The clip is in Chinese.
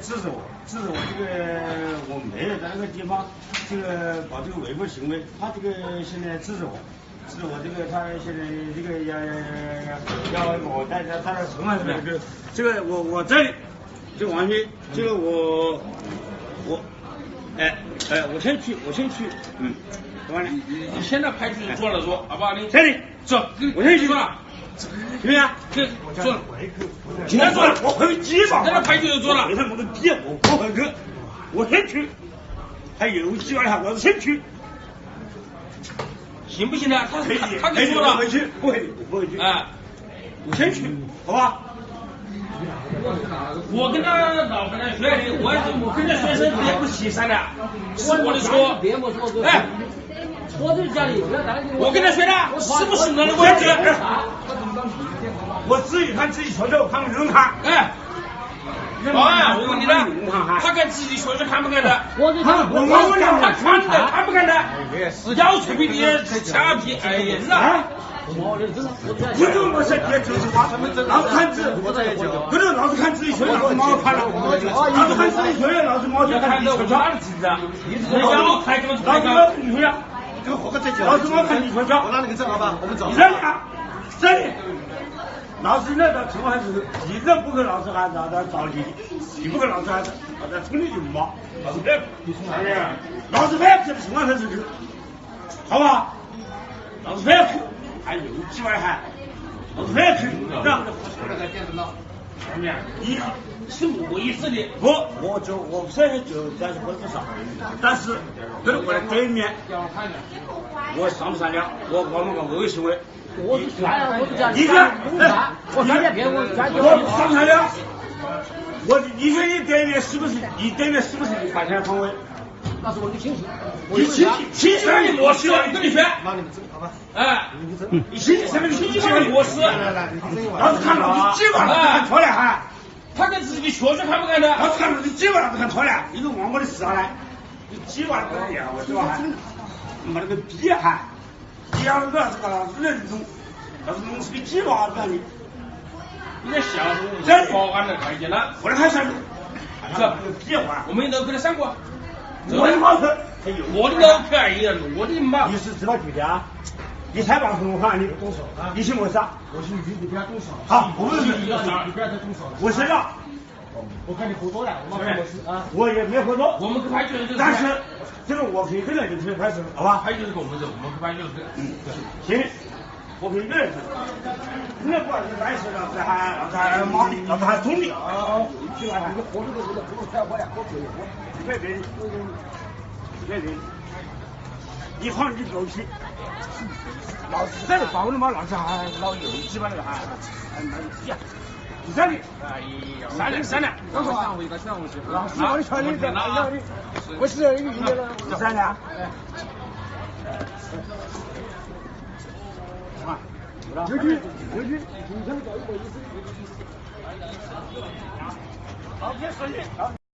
制止我，制止我这个我没有在那个地方这个搞这个违规行为，他这个现在制止我，制止我这个他现在这个要要要我带他他的城还是这个这个我我这里这个王军，这个我我哎哎我先去我先去嗯，完了你你现在派出所坐了说，好不好？你这里走，我先去坐了，行不行坐了，现在坐了，我回机吧。在那派出所坐了为什么个逼我不回去？我先去，还有机会还我先去。行不行呢？他可以，他他可以，给说了我回，去，不回去，我不回去。哎，我先去，好吧？我跟他老跟他学的，我我跟他学生也不起三的，是我的错。说过，哎，错在家里，我跟他学的，是不是那个位置？我自己看自己学校，看不人看。哎，保安，我问你看呢，他跟自己学生看不看的？我就看我我问你，他看的看不看的？要求比你掐皮，哎呀，是别就是话，老子看自，不是老子看自己学，老子毛看了，老子看自己学，老子毛就看看到我自己学哪里知道？你要开老子开毛你学呀，这个活个再讲。老子毛看你学学。我拿你个证好吧？我们走你。这里啊，这里，老子那个情况是，你这不跟老子喊老子找你，你不跟老子喊老子冲你就骂，老子不要，老子不要这个情况是，好不好？老子不要，还有几万还，老子不要哭，让你是我意思的。不，我就我现在就在婚事上，但是跟我的对面，我上不上了，我我们？我是善良，我是家里你看，公差，我三天骗我家里我善不善良？我你说你对面是不是你对面是不是你发现方位？那是我的亲戚，我你亲戚亲戚那你模式，你跟你学。那你个证好吧？哎，你亲戚什么亲戚什么模式？来来来，你听我。老子看老子鸡巴，老子看错了哈！他跟自己学生看不看的？老子看老子鸡巴，老子看错了，你都忘我的事啊来！你鸡巴都一样，我知道哈。妈那个逼哈！你要是这个老子那种，老子弄死个鸡巴子你！你在笑什么？保安的看见了，我来看啥子？是那个逼话，我们都跟他上过。我的毛子，哎呦我的都可以了，我的妈！你是知道具体啊？你才把红话你动手啊？你信我啥？我是你，你不要动手。好，我们你你不要再动手了。我知道，我看你喝多了，我啊。我也没喝多，我们去派出所就是。但是这个我可以跟着你去派出所，好吧？派出所跟我们走，我们去派出所。嗯，行，我可以跟着去。那不是来事，老子还老子还骂你，老子还捅你。去吧，你喝这个不能开我呀，喝醉了，别别，别别，你放你狗屁！老子在包了嘛，老子还老有鸡巴那个还还鸡啊！你这里，哎呀，商量商量，等会儿我一个上午去。老师，我的权利在哪里？我是你的了，三年。啊，有句有句，今天搞一个意思。好，别说你。